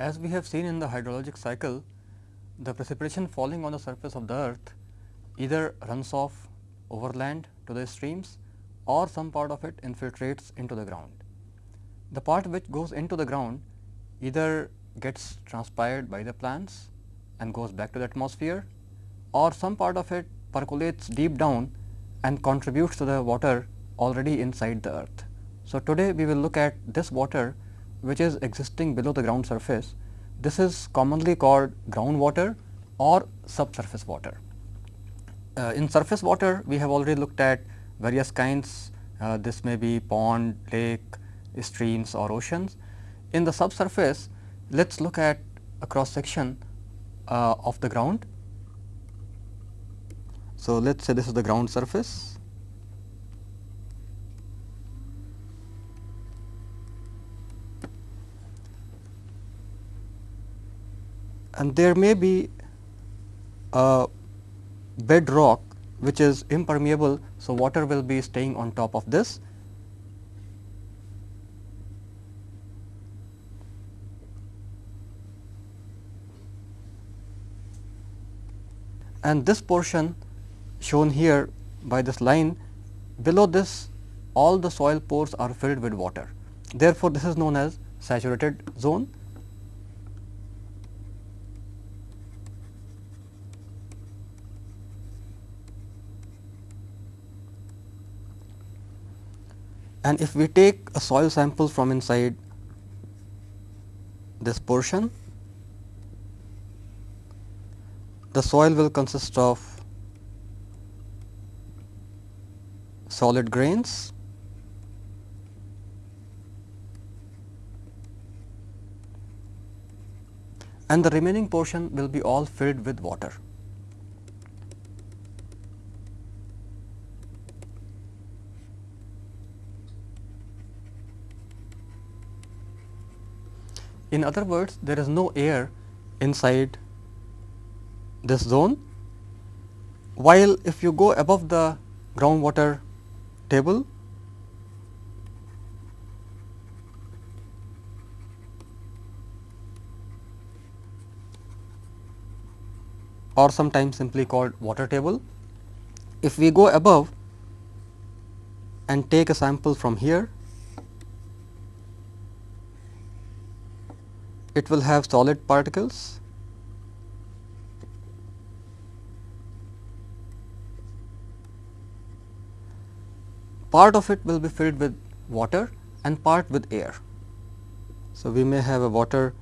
As we have seen in the hydrologic cycle, the precipitation falling on the surface of the earth either runs off overland to the streams or some part of it infiltrates into the ground. The part which goes into the ground either gets transpired by the plants and goes back to the atmosphere or some part of it percolates deep down and contributes to the water already inside the earth. So, today we will look at this water which is existing below the ground surface. This is commonly called groundwater or subsurface water. Uh, in surface water, we have already looked at various kinds. Uh, this may be pond, lake, streams or oceans. In the subsurface, let us look at a cross section uh, of the ground. So, let us say this is the ground surface and there may be a bedrock which is impermeable. So, water will be staying on top of this. And this portion shown here by this line below this all the soil pores are filled with water. Therefore, this is known as saturated zone and if we take a soil sample from inside this portion, the soil will consist of solid grains and the remaining portion will be all filled with water. In other words, there is no air inside this zone, while if you go above the groundwater table, or sometimes simply called water table. If we go above and take a sample from here it will have solid particles part of it will be filled with water and part with air. So, we may have a water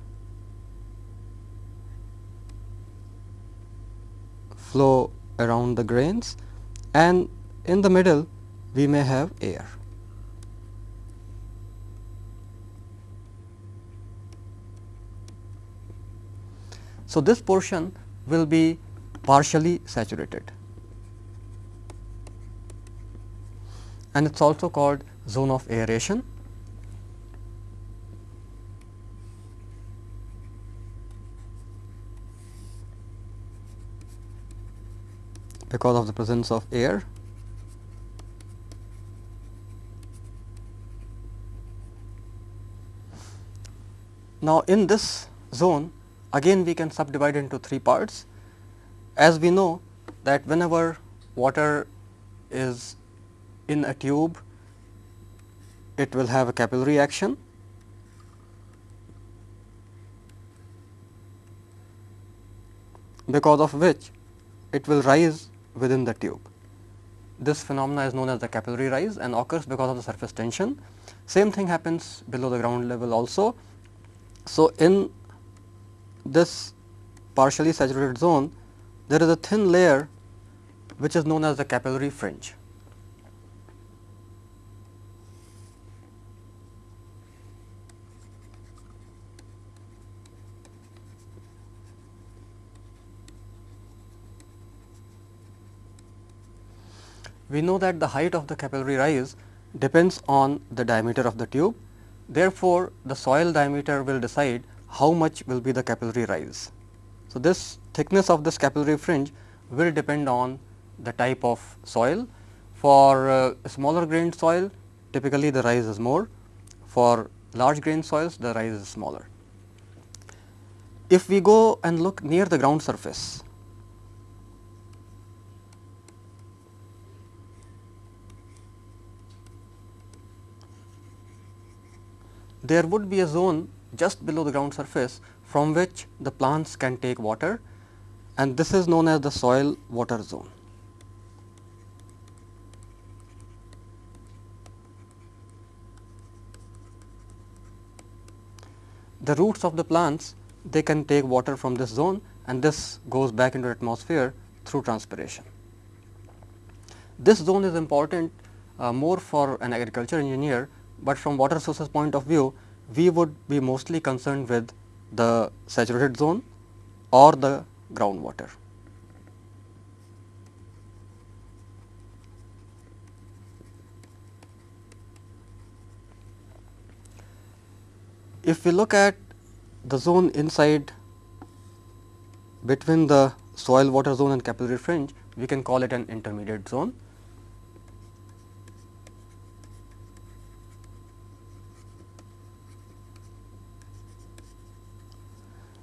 flow around the grains and in the middle we may have air. So, this portion will be partially saturated and it is also called zone of aeration. because of the presence of air. Now, in this zone Again we can subdivide into three parts. As we know that whenever water is in a tube, it will have a capillary action. because of which it will rise within the tube. This phenomena is known as the capillary rise and occurs because of the surface tension. Same thing happens below the ground level also. So, in this partially saturated zone, there is a thin layer which is known as the capillary fringe. We know that the height of the capillary rise depends on the diameter of the tube. Therefore, the soil diameter will decide how much will be the capillary rise. So, this thickness of this capillary fringe will depend on the type of soil. For uh, smaller grained soil typically the rise is more, for large grain soils the rise is smaller. If we go and look near the ground surface, there would be a zone just below the ground surface from which the plants can take water and this is known as the soil water zone. The roots of the plants they can take water from this zone and this goes back into atmosphere through transpiration. This zone is important uh, more for an agriculture engineer, but from water sources point of view we would be mostly concerned with the saturated zone or the groundwater. If we look at the zone inside between the soil water zone and capillary fringe, we can call it an intermediate zone.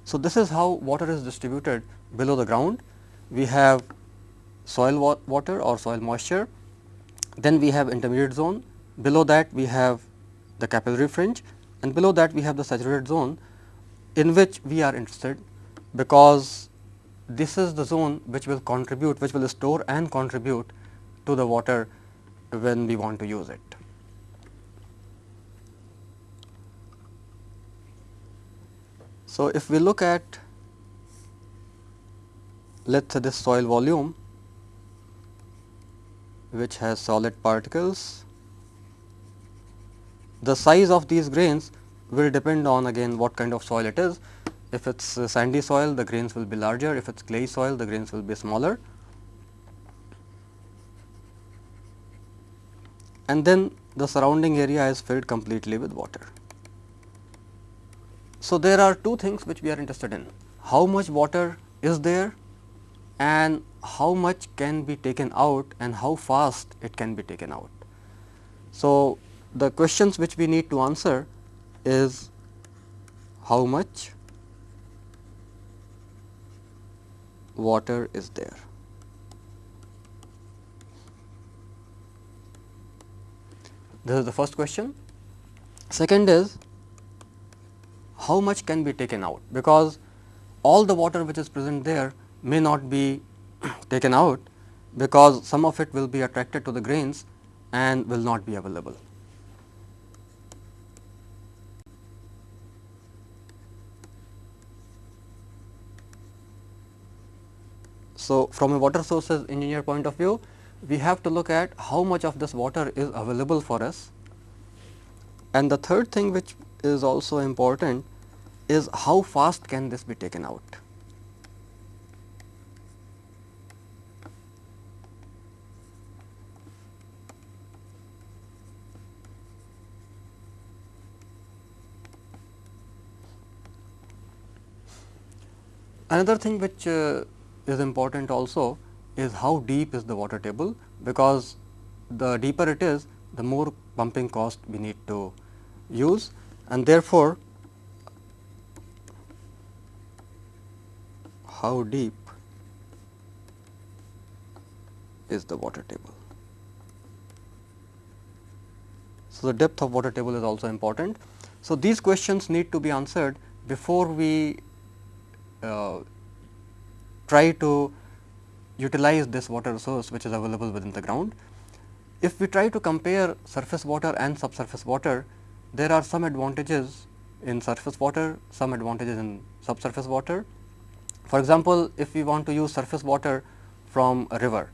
So, this is how water is distributed below the ground. We have soil wa water or soil moisture, then we have intermediate zone, below that we have the capillary fringe and below that we have the saturated zone in which we are interested because this is the zone which will contribute, which will store and contribute to the water when we want to use it. So, if we look at let us say this soil volume which has solid particles, the size of these grains will depend on again what kind of soil it is. If it is sandy soil the grains will be larger, if it is clay soil the grains will be smaller. And then the surrounding area is filled completely with water. So, there are two things which we are interested in, how much water is there and how much can be taken out and how fast it can be taken out. So, the questions which we need to answer is how much water is there. This is the first question. Second is how much can be taken out because all the water which is present there may not be taken out because some of it will be attracted to the grains and will not be available. So, from a water sources engineer point of view, we have to look at how much of this water is available for us. And the third thing which is also important is how fast can this be taken out. Another thing which uh, is important also is how deep is the water table because the deeper it is the more pumping cost we need to use and therefore, how deep is the water table. So, the depth of water table is also important. So, these questions need to be answered before we uh, try to utilize this water source which is available within the ground. If we try to compare surface water and subsurface water, there are some advantages in surface water, some advantages in subsurface water. For example, if we want to use surface water from a river,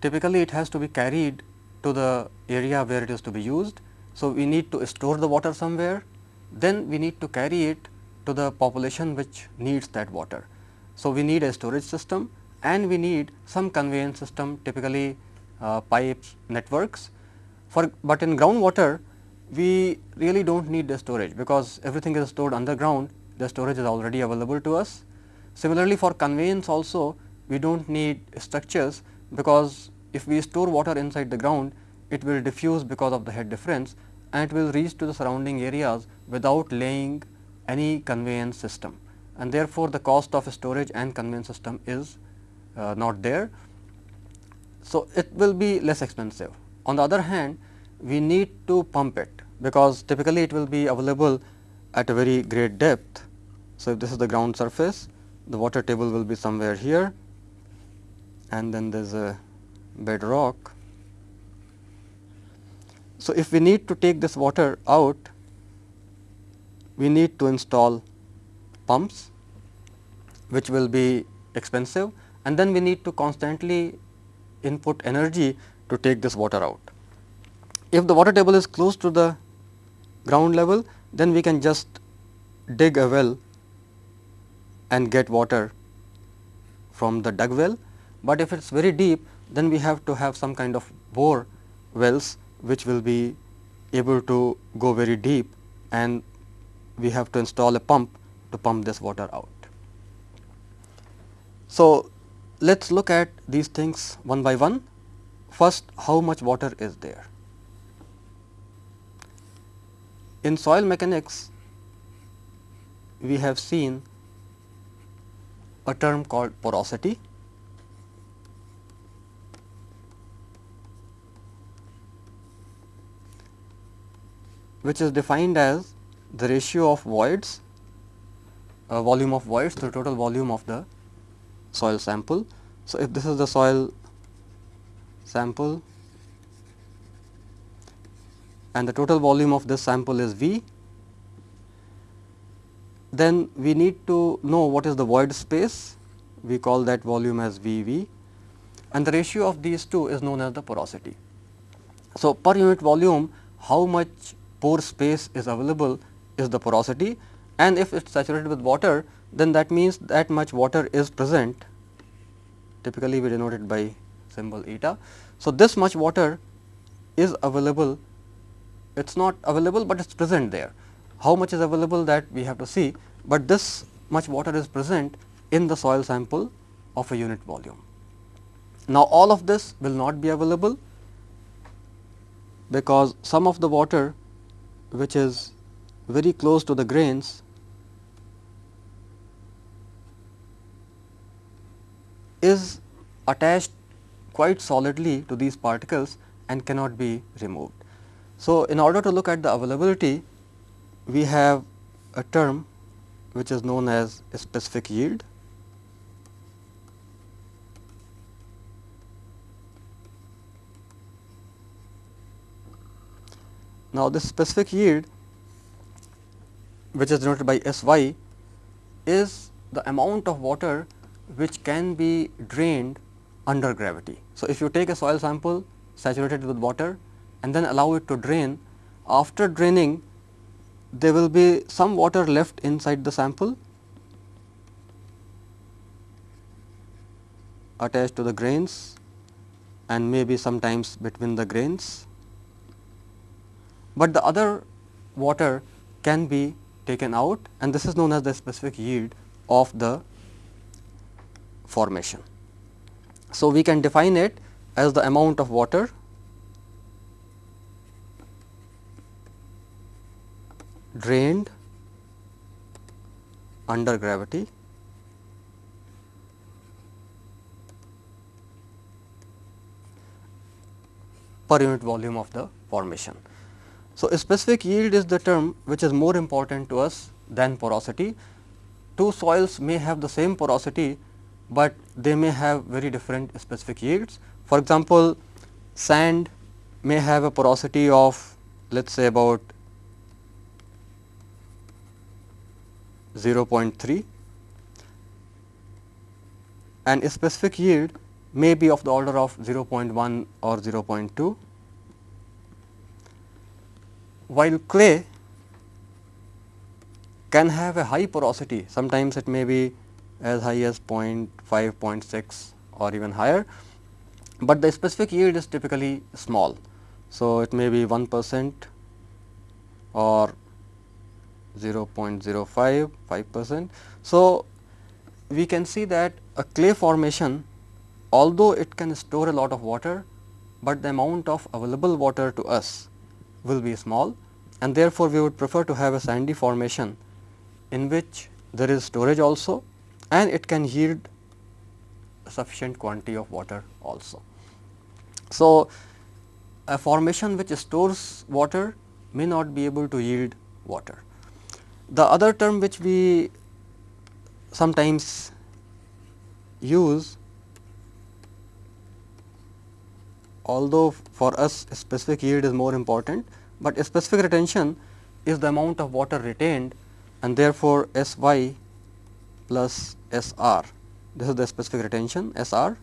typically it has to be carried to the area where it is to be used. So, we need to store the water somewhere, then we need to carry it to the population which needs that water. So, we need a storage system and we need some conveyance system typically uh, pipes networks. For, but in groundwater we really do not need the storage because everything is stored underground the storage is already available to us. Similarly, for conveyance also we do not need structures because if we store water inside the ground it will diffuse because of the head difference and it will reach to the surrounding areas without laying any conveyance system and therefore, the cost of storage and conveyance system is uh, not there. So, it will be less expensive. On the other hand, we need to pump it because typically it will be available at a very great depth. So, if this is the ground surface, the water table will be somewhere here and then there is a bedrock. So, if we need to take this water out, we need to install pumps which will be expensive and then we need to constantly input energy to take this water out. If the water table is close to the ground level, then we can just dig a well and get water from the dug well, but if it is very deep then we have to have some kind of bore wells which will be able to go very deep and we have to install a pump to pump this water out. So, let us look at these things one by one. First, how much water is there? In soil mechanics, we have seen a term called porosity. which is defined as the ratio of voids, uh, volume of voids to the total volume of the soil sample. So, if this is the soil sample and the total volume of this sample is V, then we need to know what is the void space, we call that volume as V V and the ratio of these two is known as the porosity. So, per unit volume how much pore space is available is the porosity and if it is saturated with water then that means that much water is present typically we denote it by symbol eta. So, this much water is available it is not available, but it is present there. How much is available that we have to see, but this much water is present in the soil sample of a unit volume. Now, all of this will not be available because some of the water which is very close to the grains is attached quite solidly to these particles and cannot be removed. So, in order to look at the availability, we have a term which is known as specific yield. Now, this specific yield which is denoted by S y is the amount of water which can be drained under gravity. So, if you take a soil sample saturated with water and then allow it to drain, after draining there will be some water left inside the sample attached to the grains and maybe sometimes between the grains, but the other water can be taken out and this is known as the specific yield of the formation. So, we can define it as the amount of water drained under gravity per unit volume of the formation. So, specific yield is the term which is more important to us than porosity. Two soils may have the same porosity, but they may have very different specific yields. For example, sand may have a porosity of let us say about 0.3 and a specific yield may be of the order of 0.1 or 0.2 while clay can have a high porosity sometimes it may be as high as 0.5 0.6 or even higher but the specific yield is typically small. So it may be 1 percent or 0.05 5 percent. So, we can see that a clay formation although it can store a lot of water, but the amount of available water to us will be small and therefore, we would prefer to have a sandy formation in which there is storage also and it can yield sufficient quantity of water also. So, a formation which stores water may not be able to yield water. The other term which we sometimes use although for us specific yield is more important, but specific retention is the amount of water retained and therefore, S y plus S r this is the specific retention S r.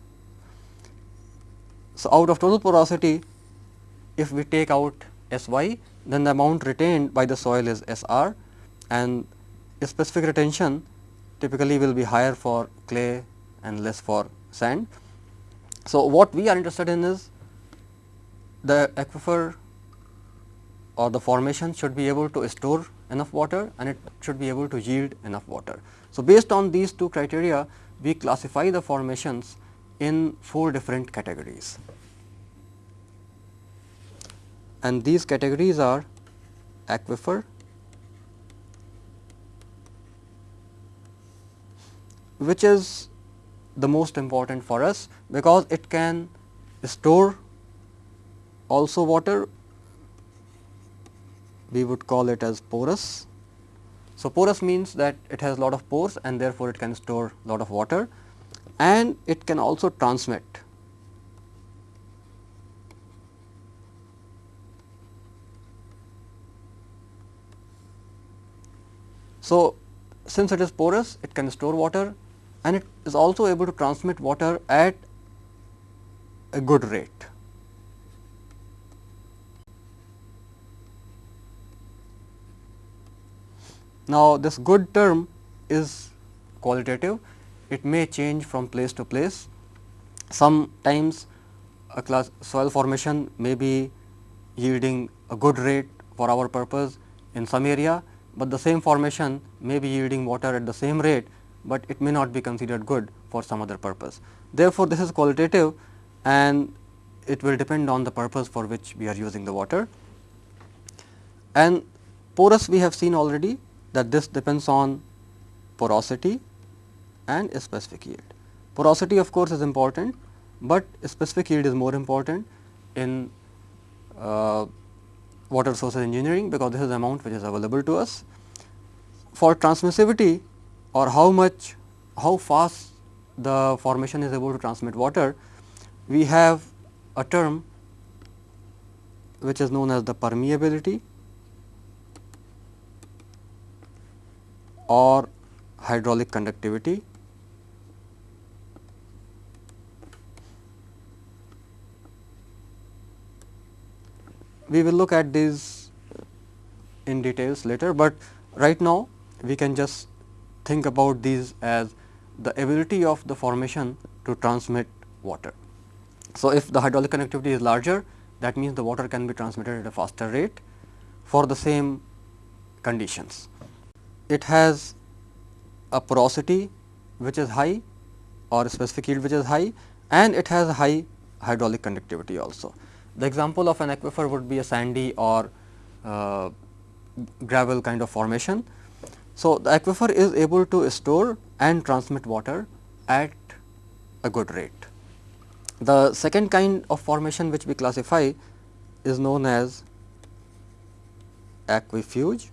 So, out of total porosity if we take out S y then the amount retained by the soil is S r and specific retention typically will be higher for clay and less for sand. So, what we are interested in is the aquifer or the formation should be able to store enough water and it should be able to yield enough water. So, based on these two criteria we classify the formations in four different categories and these categories are aquifer, which is the most important for us because it can store also water we would call it as porous. So, porous means that it has lot of pores and therefore, it can store lot of water and it can also transmit. So, since it is porous it can store water and it is also able to transmit water at a good rate. Now, this good term is qualitative, it may change from place to place. Sometimes a class soil formation may be yielding a good rate for our purpose in some area, but the same formation may be yielding water at the same rate, but it may not be considered good for some other purpose. Therefore, this is qualitative and it will depend on the purpose for which we are using the water. And porous we have seen already that this depends on porosity and specific yield. Porosity of course, is important, but specific yield is more important in uh, water resources engineering because this is the amount which is available to us. For transmissivity or how much how fast the formation is able to transmit water, we have a term which is known as the permeability or hydraulic conductivity. We will look at these in details later, but right now we can just think about these as the ability of the formation to transmit water. So, if the hydraulic conductivity is larger that means the water can be transmitted at a faster rate for the same conditions it has a porosity which is high or specific yield which is high and it has a high hydraulic conductivity also. The example of an aquifer would be a sandy or uh, gravel kind of formation. So, the aquifer is able to store and transmit water at a good rate. The second kind of formation which we classify is known as aquifuge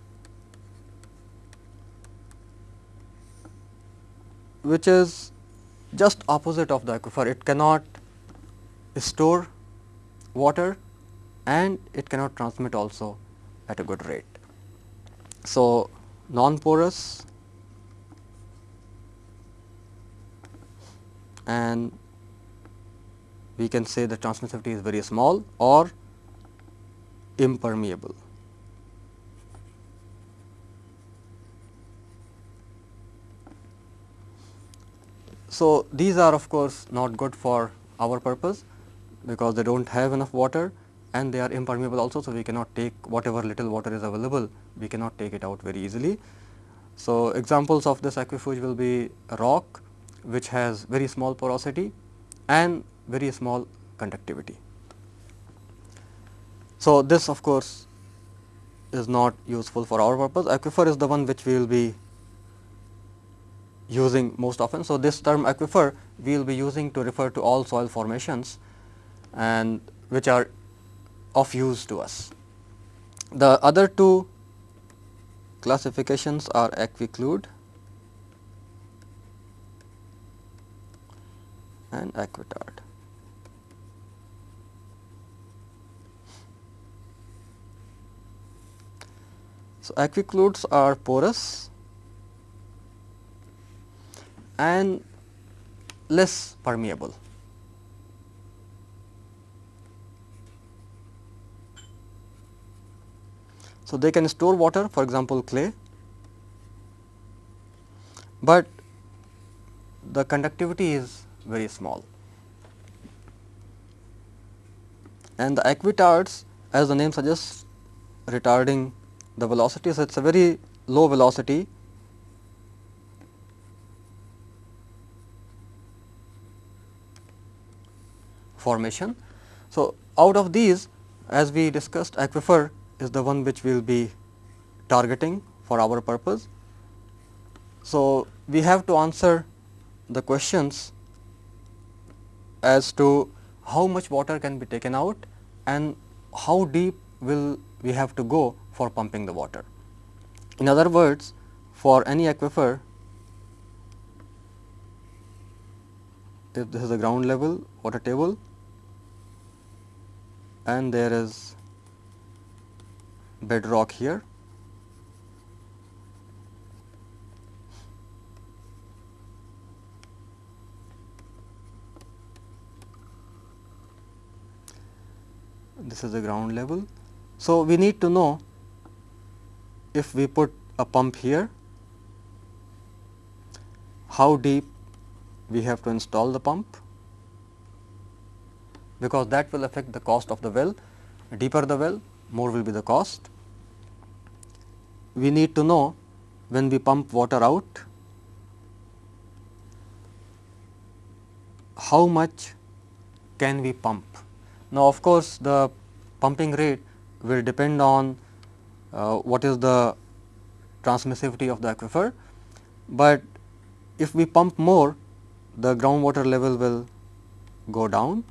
which is just opposite of the aquifer. It cannot store water and it cannot transmit also at a good rate. So, non-porous and we can say the transmissivity is very small or impermeable. So, these are of course not good for our purpose because they do not have enough water and they are impermeable also. So, we cannot take whatever little water is available, we cannot take it out very easily. So, examples of this aquifuge will be rock which has very small porosity and very small conductivity. So, this of course is not useful for our purpose. Aquifer is the one which we will be using most often. So, this term aquifer we will be using to refer to all soil formations and which are of use to us. The other two classifications are aquiclude and aquitard. So, aquicludes are porous and less permeable. So, they can store water for example, clay, but the conductivity is very small. And the aquitards as the name suggests retarding the velocity. So, it is a very low velocity formation. So, out of these as we discussed aquifer is the one which we will be targeting for our purpose. So, we have to answer the questions as to how much water can be taken out and how deep will we have to go for pumping the water. In other words, for any aquifer, if this is the ground level water table and there is bedrock here. This is the ground level. So, we need to know if we put a pump here, how deep we have to install the pump because that will affect the cost of the well. Deeper the well, more will be the cost. We need to know when we pump water out, how much can we pump. Now, of course, the pumping rate will depend on uh, what is the transmissivity of the aquifer, but if we pump more the groundwater level will go down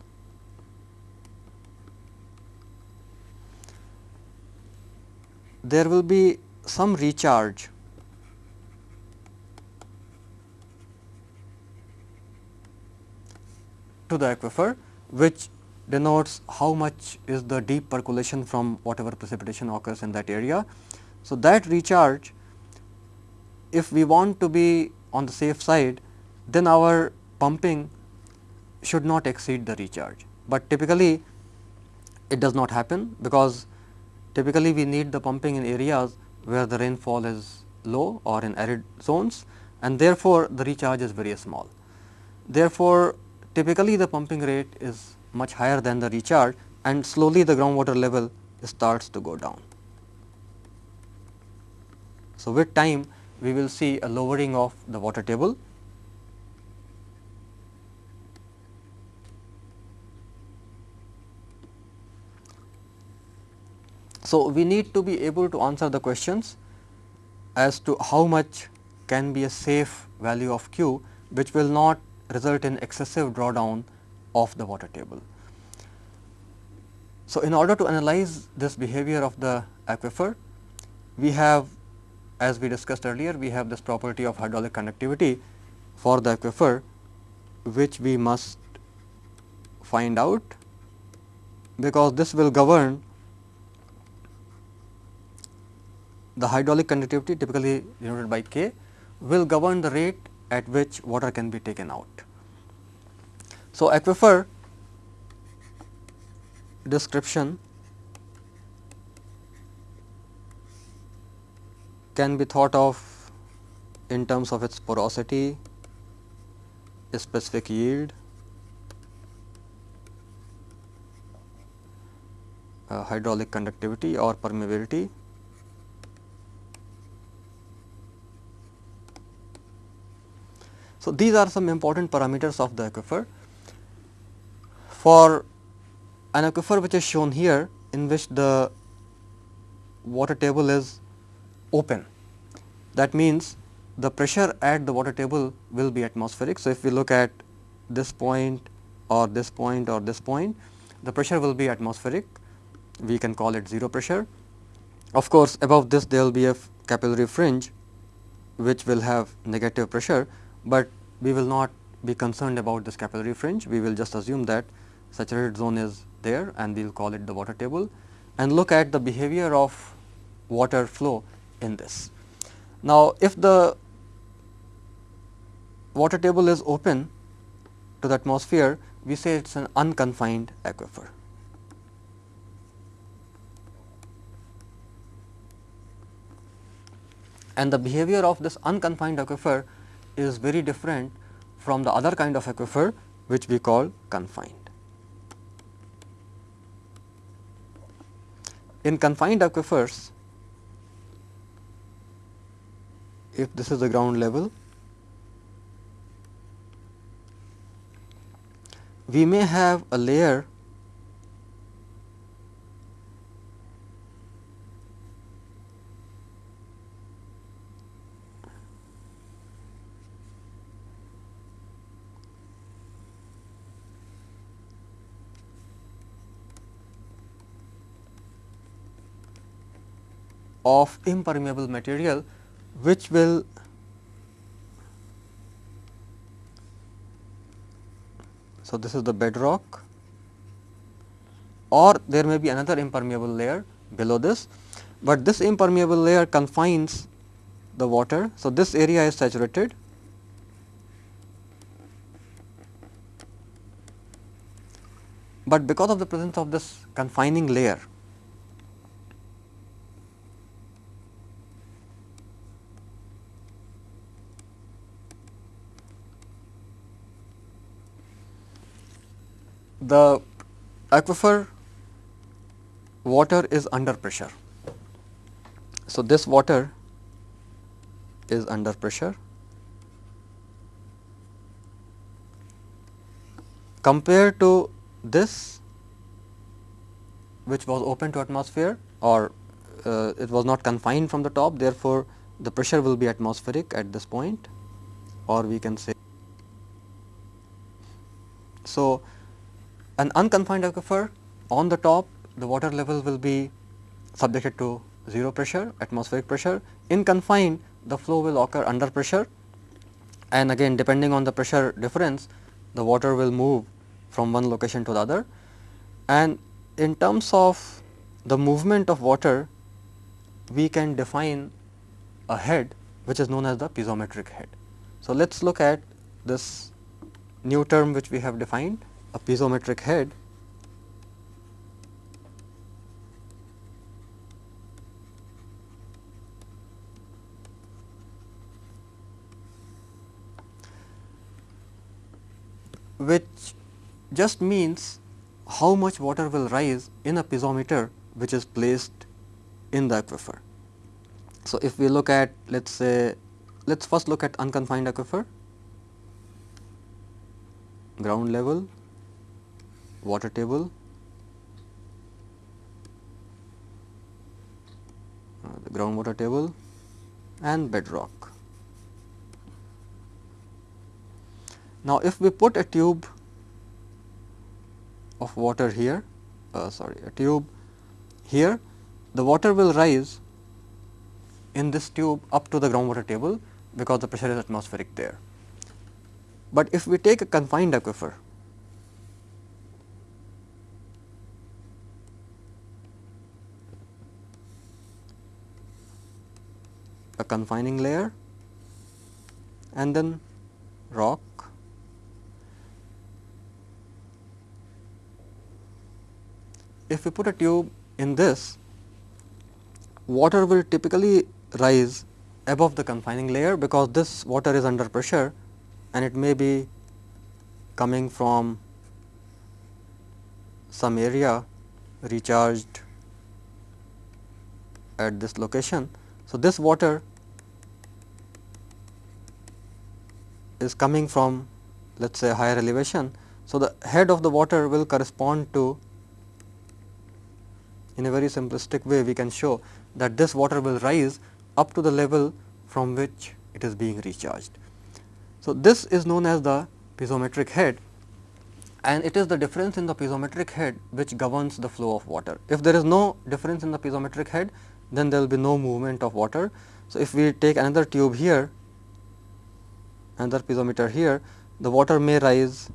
there will be some recharge to the aquifer which denotes how much is the deep percolation from whatever precipitation occurs in that area. So, that recharge if we want to be on the safe side then our pumping should not exceed the recharge, but typically it does not happen because Typically, we need the pumping in areas where the rainfall is low or in arid zones and therefore, the recharge is very small. Therefore, typically the pumping rate is much higher than the recharge and slowly the groundwater level starts to go down. So, with time we will see a lowering of the water table So, we need to be able to answer the questions as to how much can be a safe value of Q which will not result in excessive drawdown of the water table. So, in order to analyze this behavior of the aquifer, we have as we discussed earlier, we have this property of hydraulic conductivity for the aquifer which we must find out because this will govern the hydraulic conductivity typically denoted by K will govern the rate at which water can be taken out. So, aquifer description can be thought of in terms of its porosity, specific yield, uh, hydraulic conductivity or permeability So, these are some important parameters of the aquifer. For an aquifer which is shown here in which the water table is open. That means, the pressure at the water table will be atmospheric. So, if we look at this point or this point or this point, the pressure will be atmospheric, we can call it 0 pressure. Of course, above this there will be a capillary fringe which will have negative pressure, but we will not be concerned about this capillary fringe, we will just assume that saturated zone is there and we will call it the water table and look at the behavior of water flow in this. Now, if the water table is open to the atmosphere, we say it is an unconfined aquifer. And the behavior of this unconfined aquifer is very different from the other kind of aquifer which we call confined. In confined aquifers, if this is the ground level, we may have a layer of impermeable material which will so this is the bedrock or there may be another impermeable layer below this, but this impermeable layer confines the water. So, this area is saturated but because of the presence of this confining layer the aquifer water is under pressure. So, this water is under pressure compared to this which was open to atmosphere or uh, it was not confined from the top therefore, the pressure will be atmospheric at this point or we can say. So, an unconfined aquifer on the top the water level will be subjected to 0 pressure atmospheric pressure. In confined the flow will occur under pressure and again depending on the pressure difference the water will move from one location to the other. And in terms of the movement of water we can define a head which is known as the piezometric head. So, let us look at this new term which we have defined a piezometric head. Which just means how much water will rise in a piezometer which is placed in the aquifer. So, if we look at let us say let us first look at unconfined aquifer. Ground level water table, uh, the groundwater table and bedrock. Now, if we put a tube of water here, uh, sorry a tube here, the water will rise in this tube up to the groundwater table because the pressure is atmospheric there. But if we take a confined aquifer confining layer. And then rock. If we put a tube in this water will typically rise above the confining layer because this water is under pressure and it may be coming from some area recharged at this location. So, this water is coming from let us say higher elevation. So, the head of the water will correspond to in a very simplistic way we can show that this water will rise up to the level from which it is being recharged. So, this is known as the piezometric head and it is the difference in the piezometric head which governs the flow of water. If there is no difference in the piezometric head, then there will be no movement of water. So, if we take another tube here, another piezometer here, the water may rise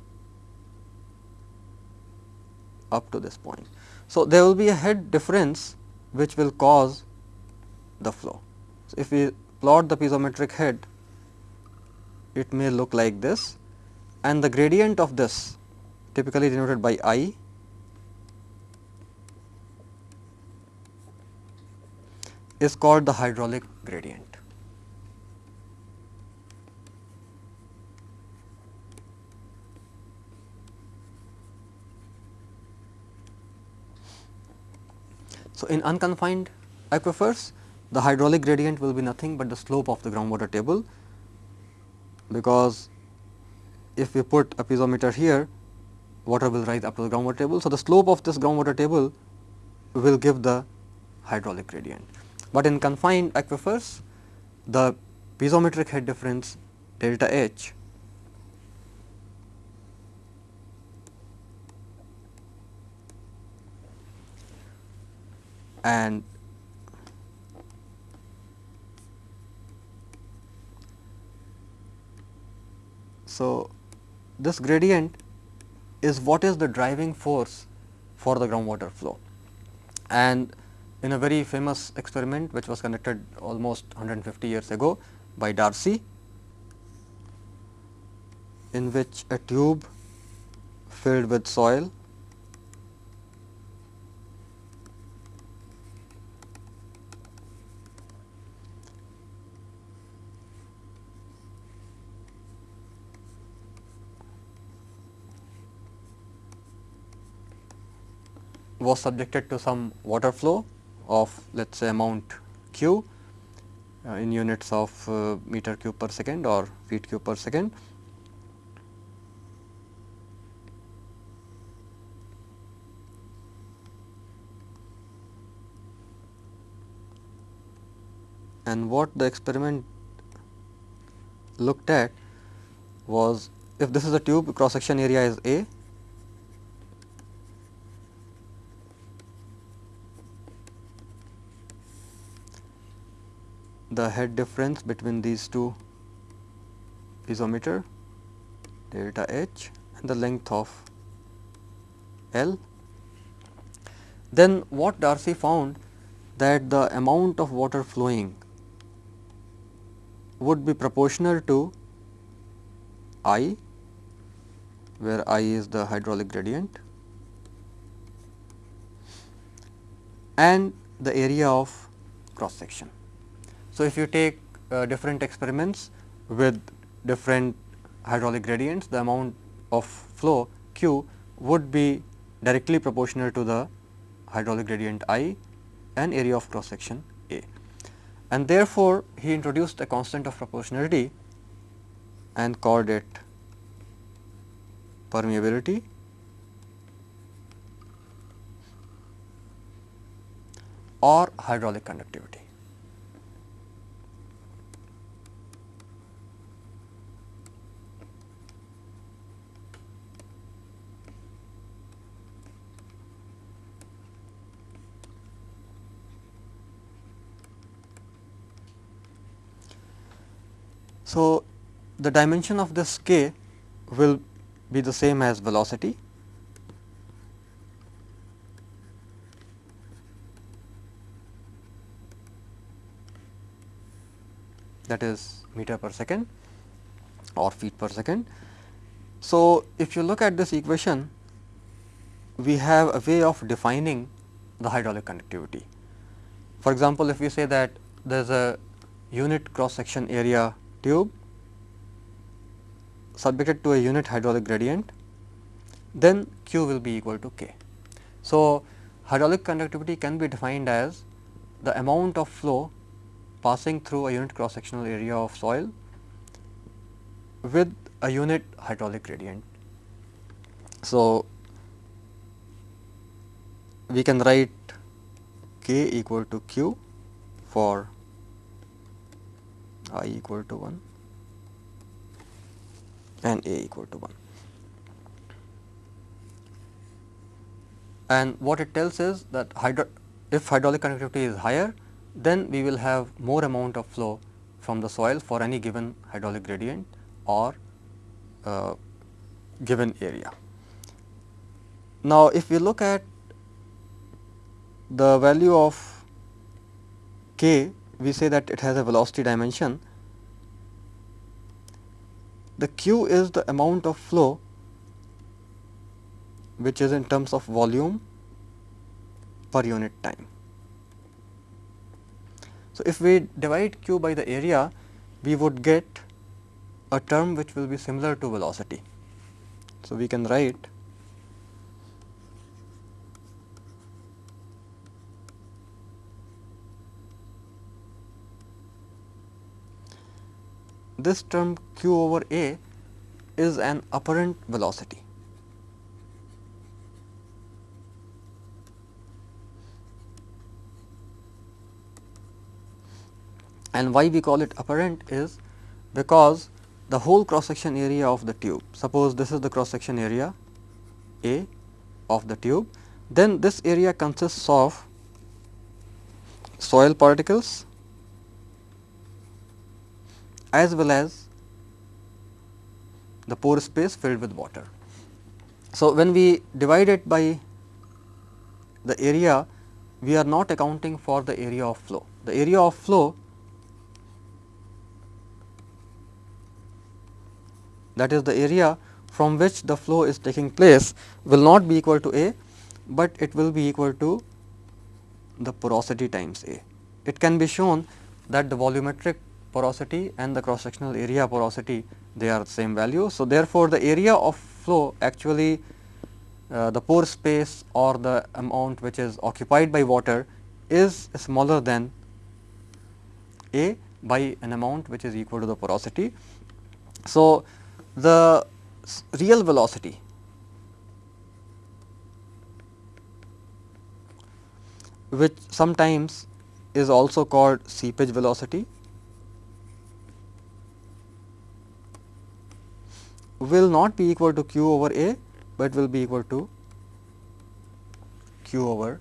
up to this point. So, there will be a head difference which will cause the flow. So, if we plot the piezometric head, it may look like this and the gradient of this typically denoted by I is called the hydraulic gradient. So, in unconfined aquifers the hydraulic gradient will be nothing but the slope of the groundwater table because if we put a piezometer here water will rise up to the groundwater table. So, the slope of this groundwater table will give the hydraulic gradient, but in confined aquifers the piezometric head difference delta H and So, this gradient is what is the driving force for the groundwater flow. And in a very famous experiment which was conducted almost 150 years ago by Darcy in which a tube filled with soil was subjected to some water flow of let us say amount q uh, in units of uh, meter cube per second or feet cube per second. And what the experiment looked at was if this is a tube cross section area is A the head difference between these two piezometer delta H and the length of L. Then what Darcy found that the amount of water flowing would be proportional to I where I is the hydraulic gradient and the area of cross section. So, if you take uh, different experiments with different hydraulic gradients, the amount of flow q would be directly proportional to the hydraulic gradient I and area of cross section A. And therefore, he introduced a constant of proportionality and called it permeability or hydraulic conductivity. So, the dimension of this k will be the same as velocity that is meter per second or feet per second. So, if you look at this equation we have a way of defining the hydraulic conductivity. For example, if we say that there is a unit cross section area tube subjected to a unit hydraulic gradient, then Q will be equal to K. So, hydraulic conductivity can be defined as the amount of flow passing through a unit cross sectional area of soil with a unit hydraulic gradient. So, we can write K equal to Q for i equal to 1 and a equal to 1. And what it tells is that hydro if hydraulic conductivity is higher, then we will have more amount of flow from the soil for any given hydraulic gradient or uh, given area. Now, if we look at the value of k, we say that it has a velocity dimension. The q is the amount of flow which is in terms of volume per unit time. So, if we divide q by the area, we would get a term which will be similar to velocity. So, we can write this term q over a is an apparent velocity. And why we call it apparent is because the whole cross section area of the tube, suppose this is the cross section area A of the tube, then this area consists of soil particles as well as the pore space filled with water. So, when we divide it by the area, we are not accounting for the area of flow. The area of flow that is the area from which the flow is taking place will not be equal to A, but it will be equal to the porosity times A. It can be shown that the volumetric porosity and the cross sectional area porosity they are the same value. So, therefore, the area of flow actually uh, the pore space or the amount which is occupied by water is smaller than A by an amount which is equal to the porosity. So, the real velocity which sometimes is also called seepage velocity will not be equal to q over a, but will be equal to q over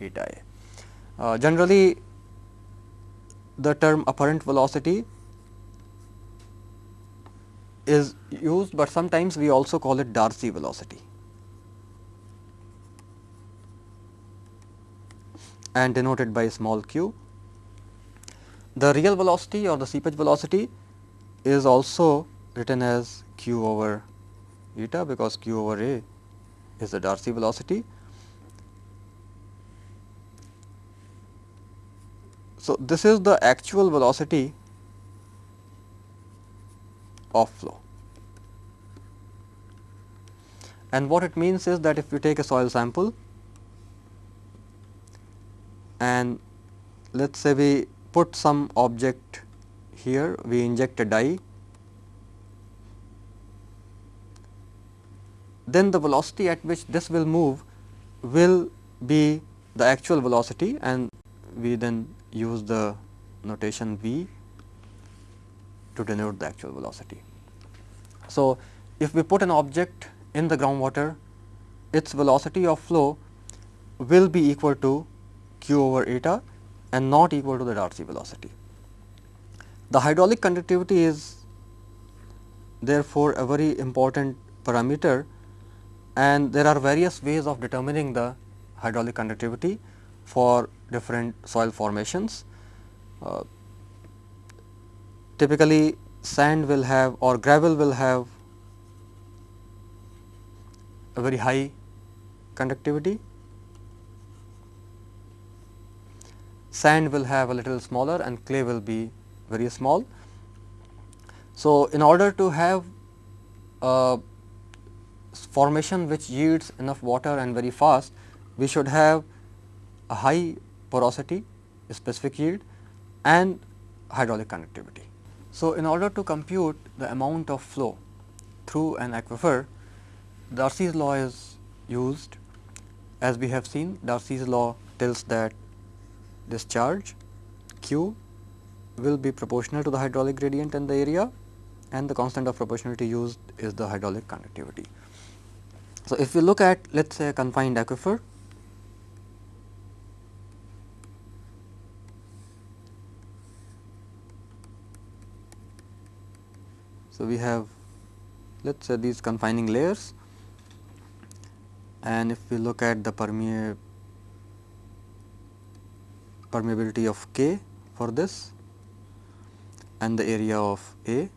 eta a. Uh, generally, the term apparent velocity is used, but sometimes we also call it Darcy velocity. and denoted by small q. The real velocity or the seepage velocity is also written as q over eta because q over a is the Darcy velocity. So, this is the actual velocity of flow. And what it means is that if you take a soil sample and let us say we put some object here, we inject a dye, then the velocity at which this will move will be the actual velocity and we then use the notation v to denote the actual velocity. So, if we put an object in the groundwater, its velocity of flow will be equal to q over eta and not equal to the Darcy velocity. The hydraulic conductivity is therefore, a very important parameter and there are various ways of determining the hydraulic conductivity for different soil formations. Uh, typically sand will have or gravel will have a very high conductivity. Sand will have a little smaller and clay will be very small. So, in order to have a formation which yields enough water and very fast, we should have a high porosity, specific yield and hydraulic conductivity. So, in order to compute the amount of flow through an aquifer, Darcy's law is used as we have seen Darcy's law tells that discharge q will be proportional to the hydraulic gradient and the area and the constant of proportionality used is the hydraulic conductivity. So, if we look at let us say a confined aquifer So, we have let us say these confining layers. And if we look at the permeability of K for this and the area of A.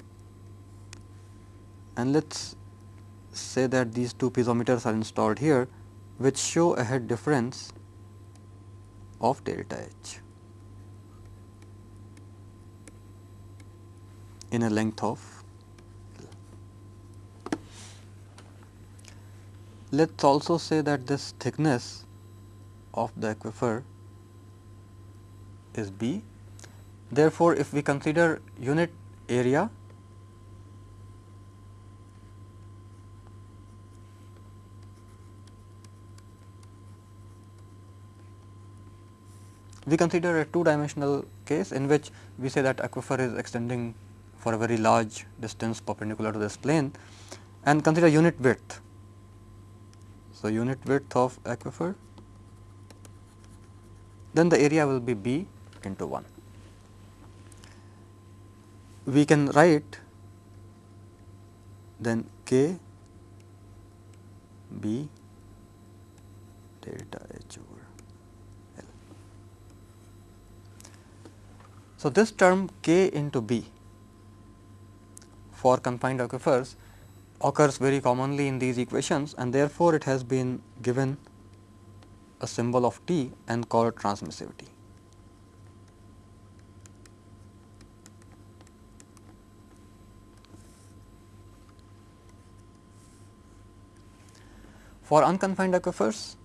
And let us say that these two piezometers are installed here which show a head difference of delta H in a length of Let us also say that this thickness of the aquifer is B. Therefore, if we consider unit area we consider a two dimensional case in which we say that aquifer is extending for a very large distance perpendicular to this plane and consider unit width. So, unit width of aquifer then the area will be B into 1. We can write then K B delta H over L. So, this term K into B for confined aquifers occurs very commonly in these equations and therefore, it has been given a symbol of T and called transmissivity. For unconfined aquifers,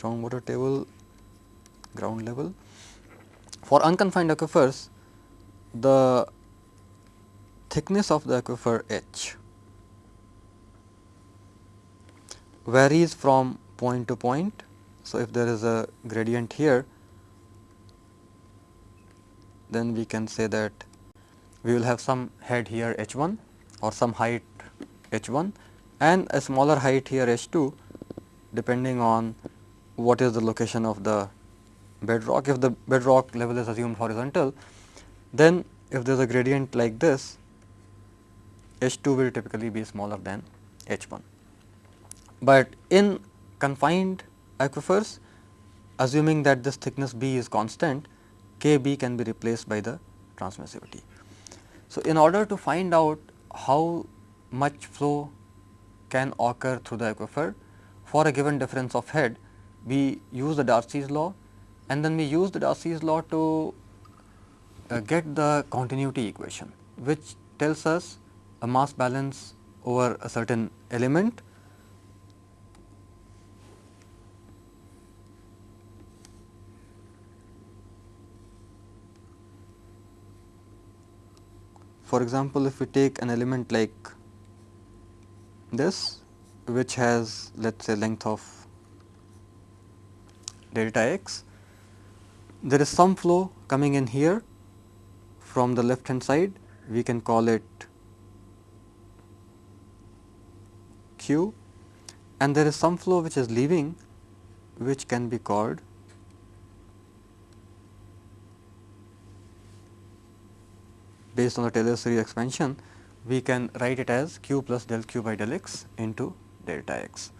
groundwater table ground level. For unconfined aquifers, the thickness of the aquifer H varies from point to point. So, if there is a gradient here, then we can say that we will have some head here h 1 or some height h 1 and a smaller height here h 2 depending on what is the location of the bedrock. If the bedrock level is assumed horizontal, then if there is a gradient like this, H 2 will typically be smaller than H 1. But in confined aquifers, assuming that this thickness B is constant, K B can be replaced by the transmissivity. So, in order to find out how much flow can occur through the aquifer for a given difference of head, we use the Darcy's law and then we use the Darcy's law to uh, get the continuity equation which tells us a mass balance over a certain element. For example, if we take an element like this which has let us say length of delta x. There is some flow coming in here from the left hand side, we can call it q and there is some flow which is leaving which can be called based on the Taylor series expansion we can write it as q plus del q by del x into delta x.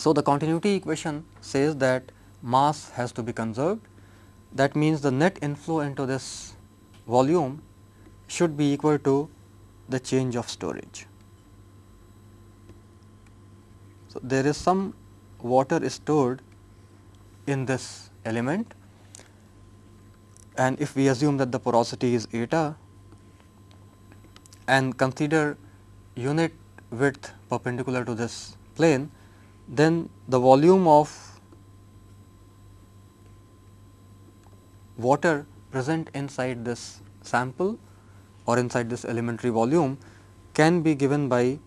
So, the continuity equation says that mass has to be conserved that means the net inflow into this volume should be equal to the change of storage. So, there is some water stored in this element and if we assume that the porosity is eta and consider unit width perpendicular to this plane then the volume of water present inside this sample or inside this elementary volume can be given by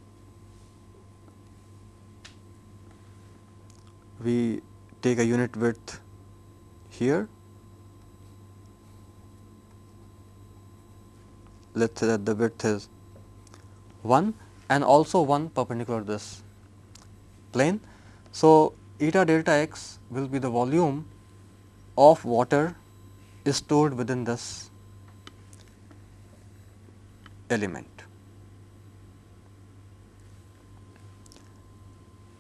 we take a unit width here let us say that the width is 1 and also 1 perpendicular to this plane. So, eta delta x will be the volume of water is stored within this element.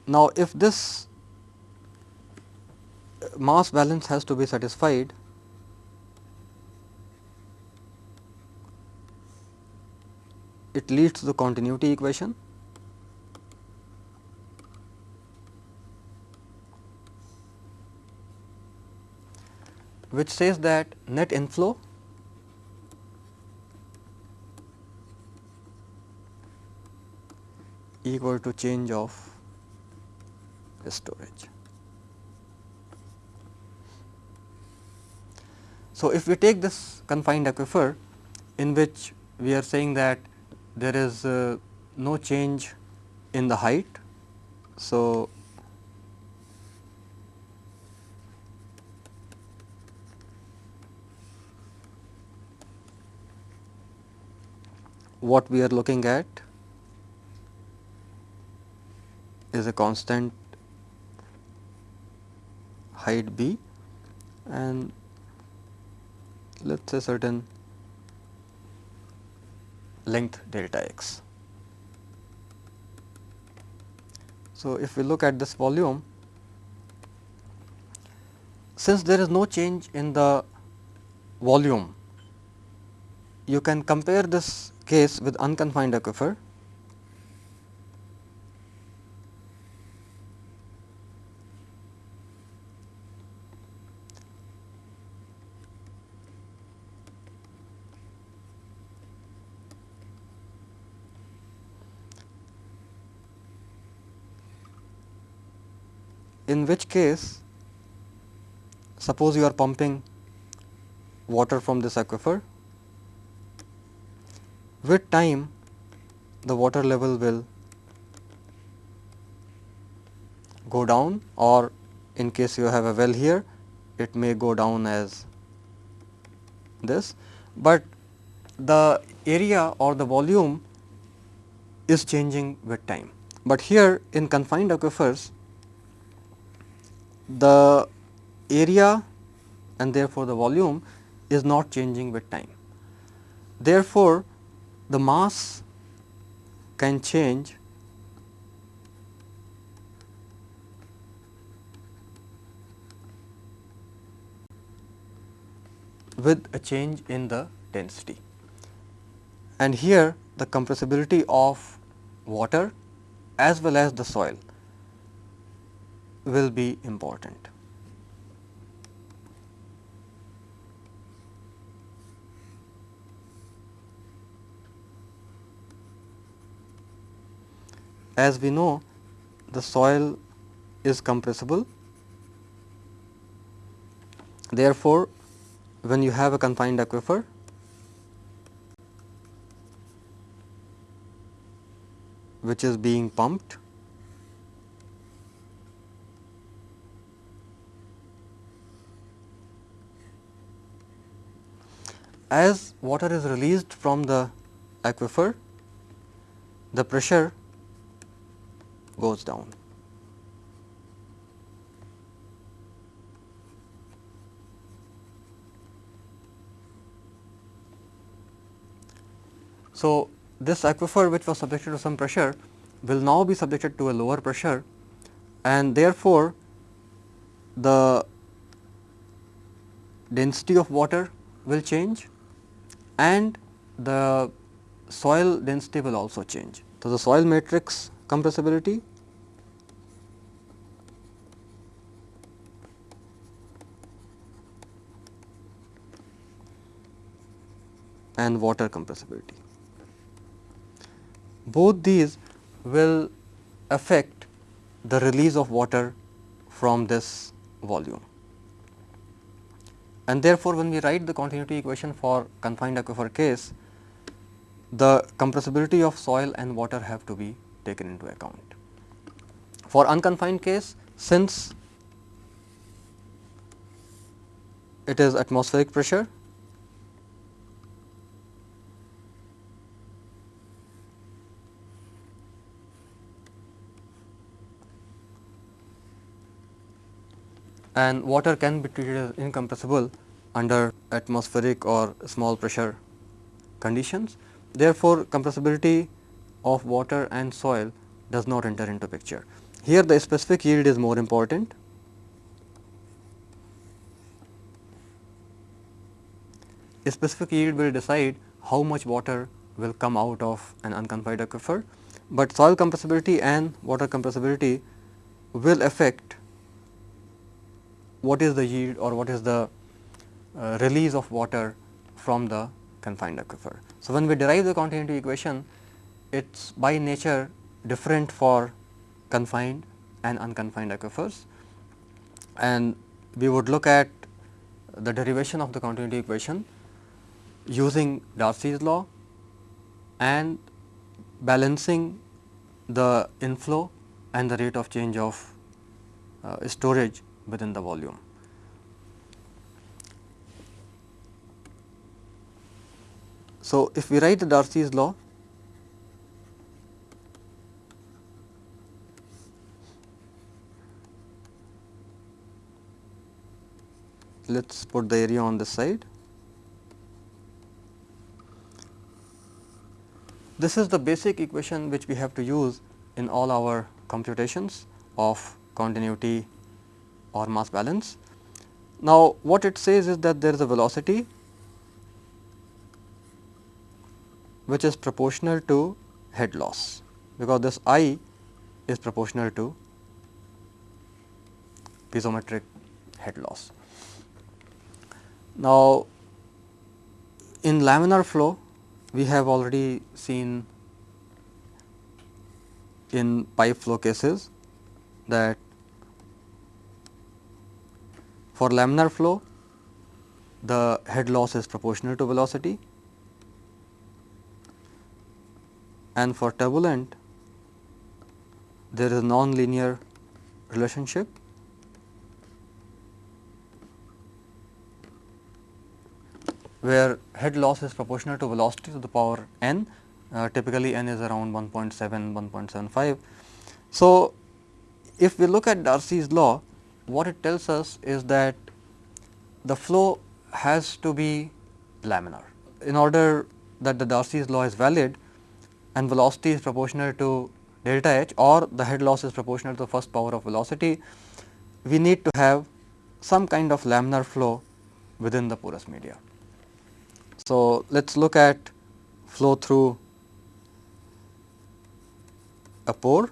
Now, if this mass balance has to be satisfied, it leads to the continuity equation which says that net inflow equal to change of storage. So, if we take this confined aquifer in which we are saying that there is uh, no change in the height. So, what we are looking at is a constant height b and let us say certain length delta x. So, if we look at this volume, since there is no change in the volume, you can compare this case with unconfined aquifer. In which case suppose you are pumping water from this aquifer with time the water level will go down or in case you have a well here it may go down as this, but the area or the volume is changing with time. But here in confined aquifers the area and therefore, the volume is not changing with time. Therefore, the mass can change with a change in the density. And here the compressibility of water as well as the soil will be important. As we know the soil is compressible. Therefore, when you have a confined aquifer, which is being pumped as water is released from the aquifer, the pressure goes down. So, this aquifer which was subjected to some pressure will now be subjected to a lower pressure and therefore, the density of water will change and the soil density will also change. So, the soil matrix compressibility and water compressibility. Both these will affect the release of water from this volume and therefore, when we write the continuity equation for confined aquifer case, the compressibility of soil and water have to be taken into account. For unconfined case, since it is atmospheric pressure, and water can be treated as incompressible under atmospheric or small pressure conditions. Therefore, compressibility of water and soil does not enter into picture. Here the specific yield is more important. A specific yield will decide how much water will come out of an unconfined aquifer, but soil compressibility and water compressibility will affect what is the yield or what is the uh, release of water from the confined aquifer. So, when we derive the continuity equation, it is by nature different for confined and unconfined aquifers and we would look at the derivation of the continuity equation using Darcy's law and balancing the inflow and the rate of change of uh, storage within the volume. So, if we write the Darcy's law, let us put the area on this side. This is the basic equation which we have to use in all our computations of continuity or mass balance. Now, what it says is that there is a velocity which is proportional to head loss, because this I is proportional to piezometric head loss. Now, in laminar flow we have already seen in pipe flow cases that for laminar flow the head loss is proportional to velocity. And for turbulent there is non-linear relationship where head loss is proportional to velocity to the power n, uh, typically n is around 1.7, 1.75. So, if we look at Darcy's law, what it tells us is that the flow has to be laminar. In order that the Darcy's law is valid and velocity is proportional to delta h or the head loss is proportional to the first power of velocity, we need to have some kind of laminar flow within the porous media. So, let us look at flow through a pore.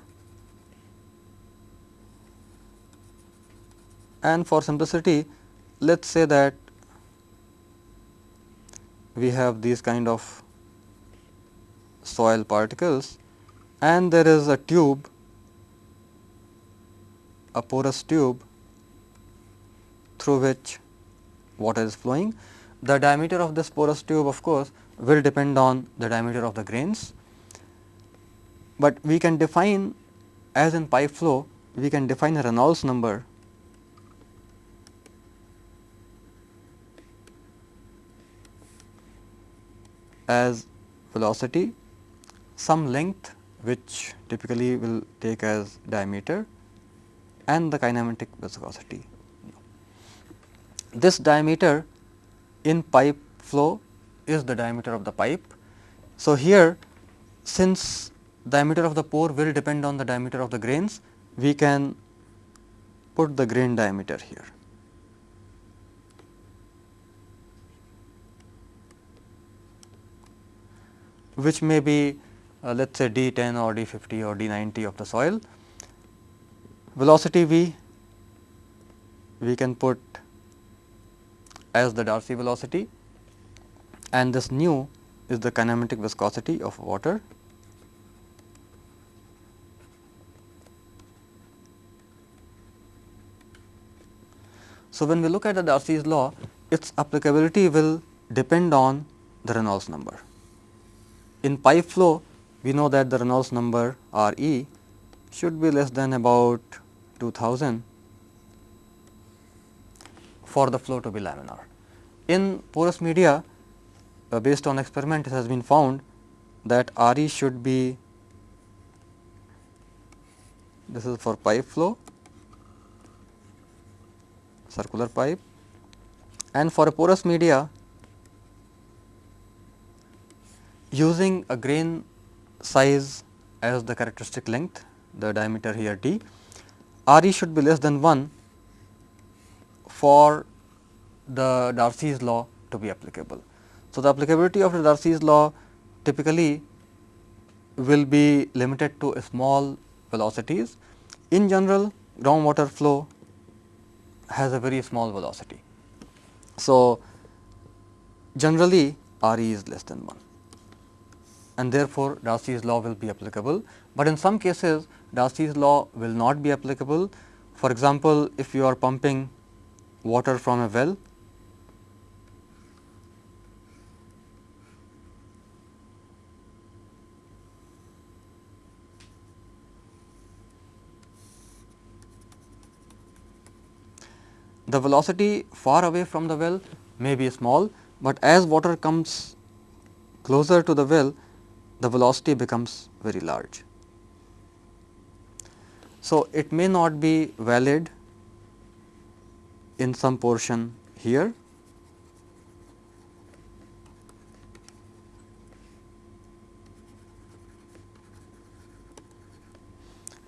And for simplicity let us say that we have these kind of soil particles and there is a tube a porous tube through which water is flowing the diameter of this porous tube of course will depend on the diameter of the grains, but we can define as in pipe flow we can define a Reynolds number as velocity some length which typically will take as diameter and the kinematic viscosity. This diameter in pipe flow is the diameter of the pipe. So, here since diameter of the pore will depend on the diameter of the grains, we can put the grain diameter here. which may be uh, let us say d 10 or d 50 or d 90 of the soil. Velocity v we can put as the Darcy velocity and this nu is the kinematic viscosity of water. So, when we look at the Darcy's law, its applicability will depend on the Reynolds number. in pipe flow we know that the Reynolds number R e should be less than about 2000 for the flow to be laminar. In porous media uh, based on experiment it has been found that R e should be this is for pipe flow circular pipe and for a porous media using a grain size as the characteristic length the diameter here d R e should be less than 1 for the Darcy's law to be applicable. So, the applicability of the Darcy's law typically will be limited to small velocities. In general groundwater flow has a very small velocity. So, generally R e is less than 1 and therefore, Darcy's law will be applicable, but in some cases Darcy's law will not be applicable. For example, if you are pumping water from a well the velocity far away from the well may be small, but as water comes closer to the well the velocity becomes very large. So, it may not be valid in some portion here.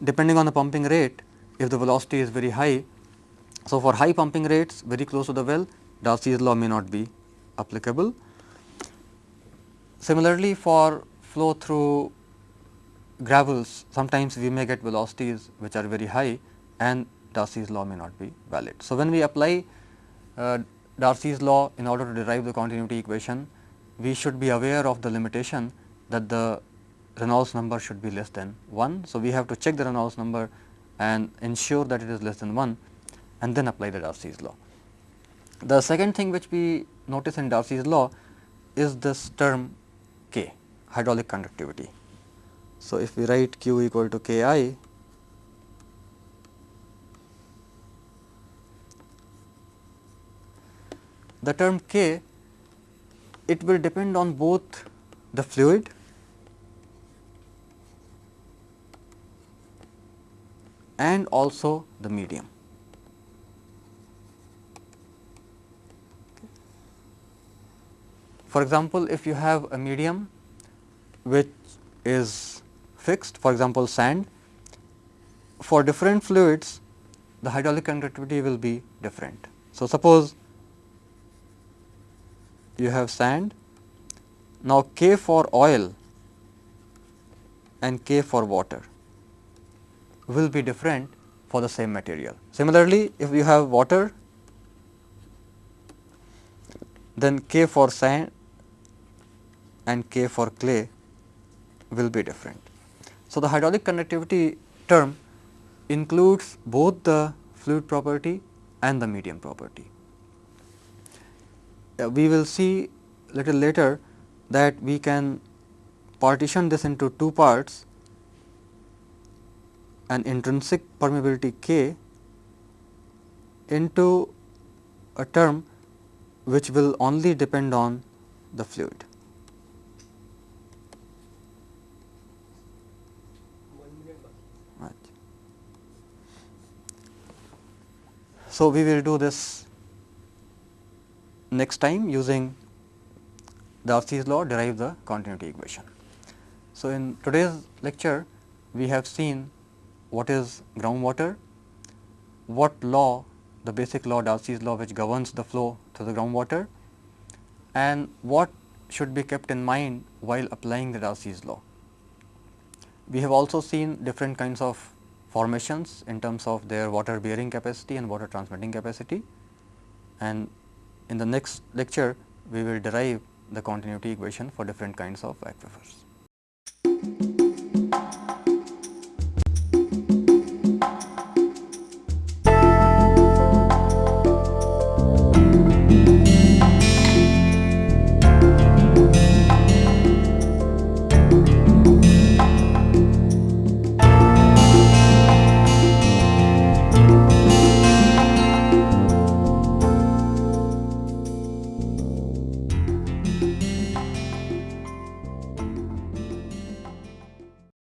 Depending on the pumping rate, if the velocity is very high. So, for high pumping rates very close to the well, Darcy's law may not be applicable. Similarly, for flow through gravels, sometimes we may get velocities which are very high and Darcy's law may not be valid. So, when we apply uh, Darcy's law in order to derive the continuity equation, we should be aware of the limitation that the Reynolds number should be less than 1. So, we have to check the Reynolds number and ensure that it is less than 1 and then apply the Darcy's law. The second thing which we notice in Darcy's law is this term K hydraulic conductivity. So, if we write q equal to k i the term k it will depend on both the fluid and also the medium. For example, if you have a medium which is fixed for example, sand, for different fluids the hydraulic conductivity will be different. So, suppose you have sand. Now, K for oil and K for water will be different for the same material. Similarly, if you have water then K for sand and K for clay will be different. So, the hydraulic conductivity term includes both the fluid property and the medium property Uh, we will see little later that we can partition this into two parts an intrinsic permeability K into a term which will only depend on the fluid. Right. So, we will do this next time using Darcy's law derive the continuity equation. So, in today's lecture we have seen what is groundwater, what law the basic law Darcy's law which governs the flow through the groundwater and what should be kept in mind while applying the Darcy's law. We have also seen different kinds of formations in terms of their water bearing capacity and water transmitting capacity and in the next lecture, we will derive the continuity equation for different kinds of aquifers.